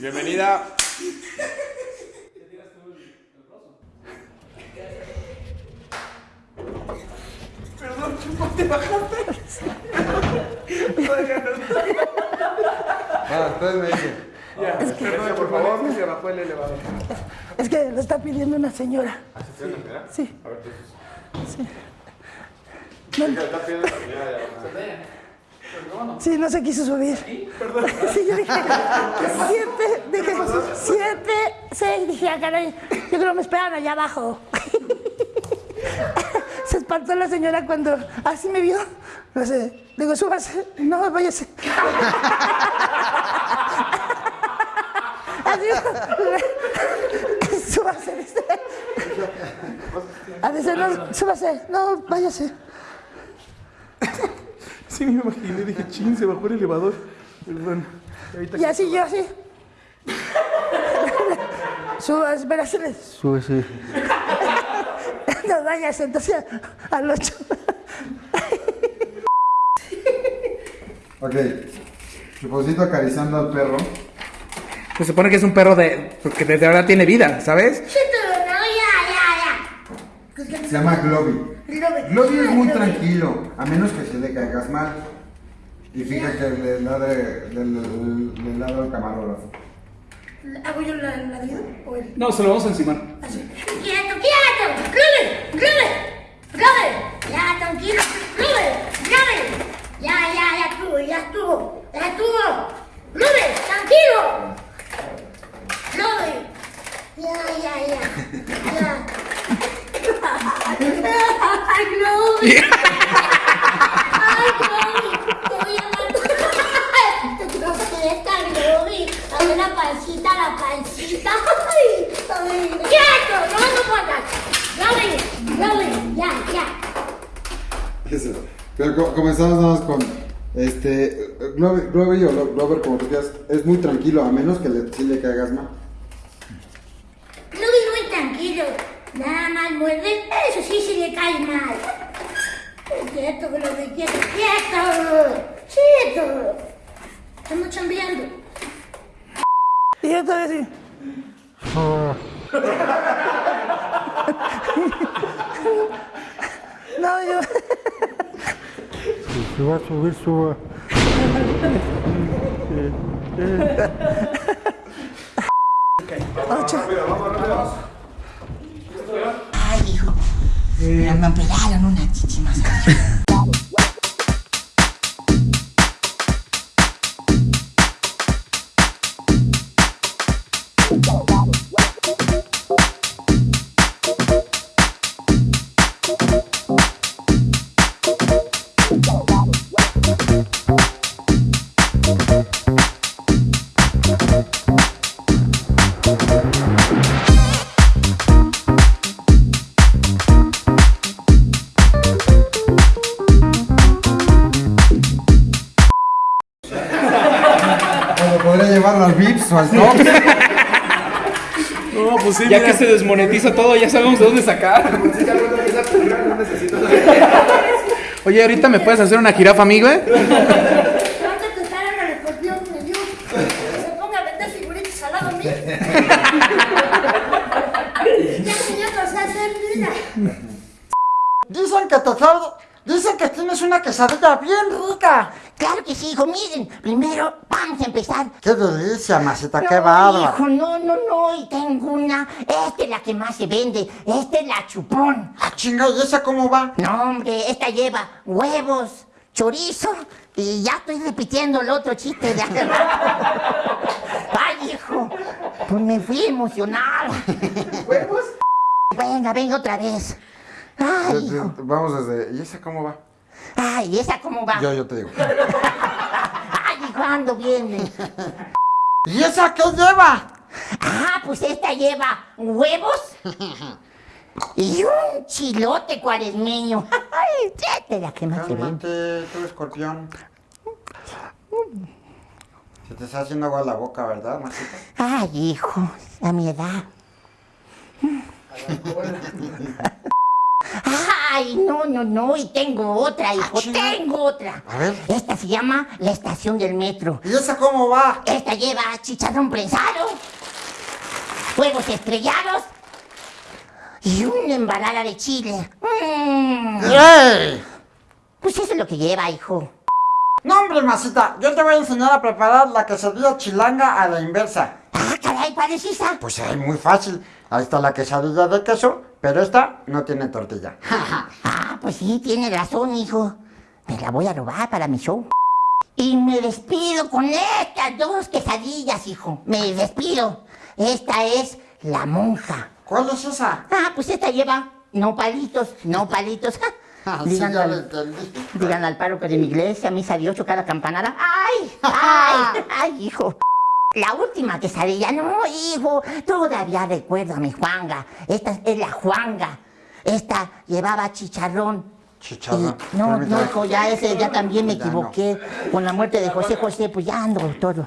Bienvenida. Perdón, Chupón, te bajaste. Ah, entonces me dice. Ya, perdón, por favor, que se bajó el elevador. Es que lo está pidiendo una señora. Sí. Sí. No, sí, no se quiso subir. Sí, yo dije, siete, dije, siete, seis, dije, ah, caray, yo creo que me esperan allá abajo. Se espantó la señora cuando así me vio. No sé, digo, súbase, no, váyase. Así, súbase, dice. A veces no, súbase, no, váyase. Sí, me imaginé, dije, chin, se bajó el elevador. Perdón. Ahorita Y así yo así. Subas, espérate. Súbese. No vayas, entonces al 8. Ok. Chuponcito acariciando al perro. Se supone que es un perro de. que desde ahora tiene vida, ¿sabes? Se llama Globy. Globy es muy tranquilo, a menos que se le caigas mal. Y fíjate que le ladre, le, le- le ladra al camarógrafo. ¿Hago yo la ladrido o él? No, se lo vamos a encimar. Así. ¡Quieto, quieto! ¡Globe! ¡Globe! ¡Globe! Ya, tranquilo. ¡Globe! ¡Globe! Ya, ya, ya estuvo, ya estuvo. Ya estuvo. ¡Globe! ¡Tranquilo! ¡Globe! Ya, ya, ya. Ya. ¡Ay, Globe! ¡Ay, Globe! Te voy a matar. Te quiero esta, Globe. A ver la pancita, la pancita. ¡Ay! ay. ¡Quieto! ¡No, no puedas! ¡Globe! ¡Globe! ¡Ya, ya! Eso. Pero co- comenzamos nada más con. Este. O Lo- Glover, como tú quieras, es muy tranquilo, a menos que le, sí le caigas mal. Globe muy tranquilo. Nada más muerde. Eso sí, si le cae mal. Quieto, Globe, quieto, quieto. Quieto. Estamos chambeando. Y así. No, yo. Se va a subir, suba. Ocho. Ay, hijo. Me operaron una chichi más. No, pues sí, Ya mira. que se desmonetiza todo, ya sabemos de dónde sacar. Oye, ahorita me puedes hacer una jirafa, amigo, ¿eh? A mira. Dicen que te Dicen que tienes una quesadilla bien rica. Claro que sí, hijo, miren. Primero vamos a empezar. Qué delicia, masita, qué bárbaro. hijo, no, no, no, y tengo una. Esta es la que más se vende. Esta es la chupón. Ah, chinga, ¿y esa cómo va? No, hombre, esta lleva huevos, chorizo y ya estoy repitiendo el otro chiste de hace. Ay, hijo, pues me fui emocionado. ¿Huevos? Venga, venga otra vez. Ay. Vamos desde. ¿Y esa cómo va? Ay, ¿esa cómo va? Yo, yo te digo. Ay, hijo, ando bien. ¿Y esa qué lleva? Ah, pues esta lleva huevos y un chilote cuaresmeño. Ay, la que más. Cálmate, tú escorpión. Se te está haciendo agua la boca, ¿verdad, masita? Ay, hijo, a mi edad. no, no, y tengo otra, hijo, tengo otra. A ver. Esta se llama la estación del metro. ¿Y esa cómo va? Esta lleva chicharrón prensado, huevos estrellados y una embalada de chile. Mm. ¡Ey! Pues eso es lo que lleva, hijo. No, hombre, masita, yo te voy a enseñar a preparar la quesadilla chilanga a la inversa. Ah, caray, padrecita. Pues es muy fácil. Ahí está la quesadilla de queso, pero esta no tiene tortilla. Ah, pues sí, tiene razón, hijo. Me la voy a robar para mi show. Y me despido con estas dos quesadillas, hijo. Me despido. Esta es la monja. ¿Cuál es esa? Ah, pues esta lleva no palitos, no palitos. Ah, sí, Díganle ya lo al, entendí. díganle al párroco de mi iglesia, misa de ocho, cada campanada. ¡Ay! ¡Ay! ¡Ay, hijo! La última quesadilla, no, hijo, todavía recuerdo a mi Juanga. Esta es la Juanga. Esta llevaba chicharrón. Chicharrón. Y- no, no, hijo, ya ese, ya también me equivoqué. Con la muerte de José José, pues ya ando todo.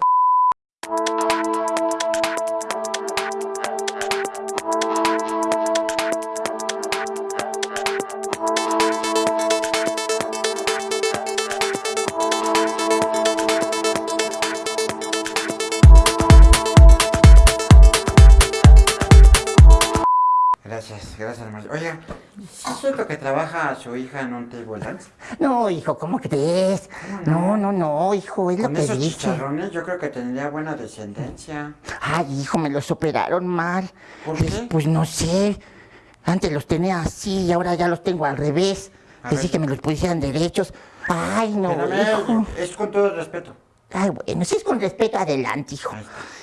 Es cierto que trabaja su hija en un table dance? No, hijo, ¿cómo crees? No, no, no, hijo, es lo que esos dice. chicharrones yo creo que tendría buena descendencia. Ay, hijo, me los operaron mal. ¿Por Pues- qué? Pues no sé. Antes los tenía así y ahora ya los tengo al revés. A ver. que me los pusieran derechos. Ay, no, hijo. Es con todo respeto. Ay, bueno, si es con respeto, adelante, hijo.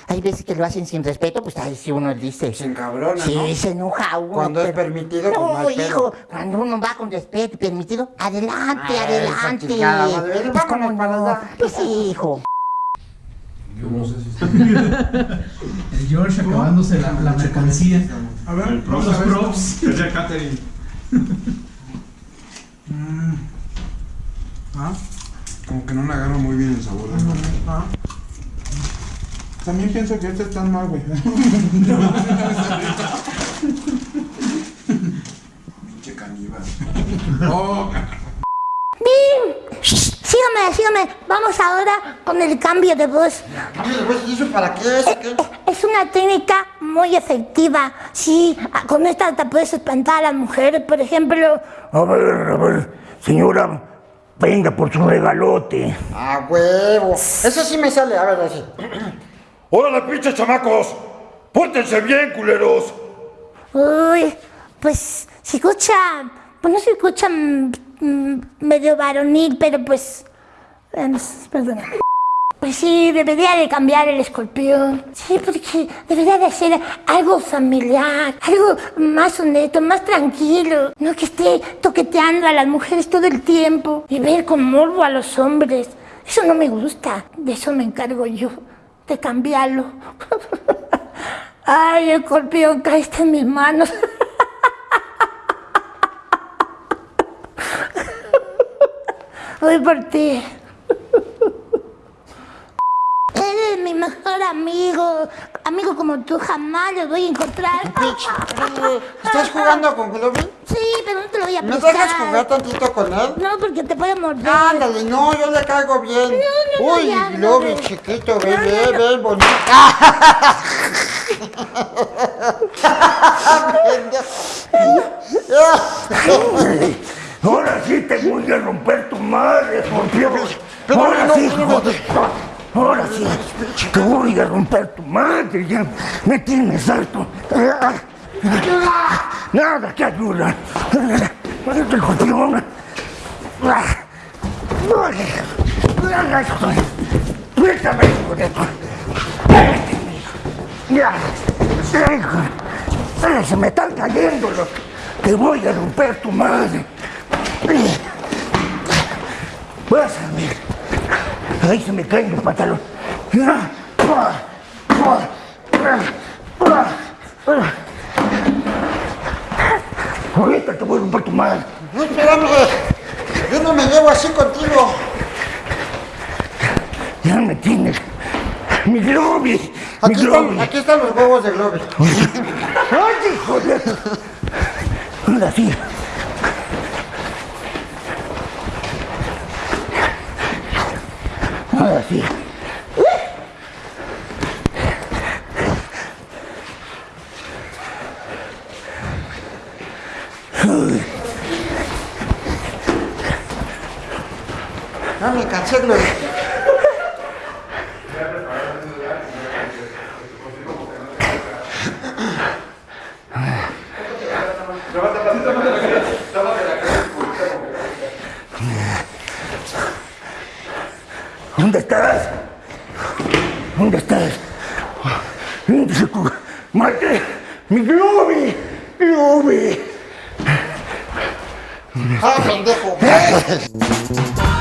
Hay veces que lo hacen sin respeto, pues ahí sí uno dice. Se encabrona, Sí, ¿no? se enoja uno. Cuando es permitido, no No, pedo. hijo, cuando uno va con respeto y permitido, adelante, Ay, esa adelante. chingada madre. Pues, ¿cómo no? Pues sí, hijo. El George acabándose la, la mercancía. A ver, Los vamos a ver. props. Es de catering. Ah, Como que no le agarro muy bien el sabor. ah. También pienso que este está mal, güey. Pinche caníbal. Oh, Sígame, sígame. Vamos ahora con el cambio de voz. Cambio de voz, ¿y eso para qué es? ¿Qué? Es una técnica muy efectiva. Sí, ah, con esta te puedes espantar a las mujeres, por ejemplo. A ver, a ver, señora, venga por su regalote. ¡A huevo! Eso sí me sale, a ver, así. ¡Órale, pinches chamacos! ¡Pórtense bien, culeros! Uy, pues se escucha, pues no se escucha mm, medio varonil, pero pues, eh, perdona. Pues sí, debería de cambiar el escorpión. Sí, porque debería de ser algo familiar, algo más honesto, más tranquilo. No que esté toqueteando a las mujeres todo el tiempo y ver con morbo a los hombres. Eso no me gusta. De eso me encargo yo, de cambiarlo. Ay, escorpión, caíste en mis manos. Voy por ti. Eres mi mejor amigo. Amigo como tú jamás lo voy a encontrar. Oye, ¿estás jugando con Globy? Sí, pero no te lo voy a ¿Me prestar. dejas jugar tantito con él? No, porque te puede morder. Ándale, no, yo le caigo bien. No, no, no, Uy, no, Globy, no. chiquito, ven, No, ven, no, ven, bonito. Ahora sí te voy a romper tu madre, escorpión. Ahora no, sí, no, hijo de... Ahora sí, te voy a romper tu madre. Ya me tienes harto. Nada que ayuda. Este escorpión. Suéltame, hijo de. Ya, hijo. Se me están cayendo los... Te voy a romper tu madre. Vas a ver. Ahí se me caen los pantalones. Ahorita te voy a romper tu madre. No, espérame. Yo no me llevo así contigo. Ya me tienes. Mi Globi. Mi Aquí Globi. están, aquí están los huevos de Globy. ¡Ay, hijo de... Ahora sí. Sí. No me cansé, Gloria. ¿Dónde estás? ¿Dónde estás? ¿Dónde se cu- ¡Mate! ¡Mi Globi! ¡Globi! Ah, pendejo.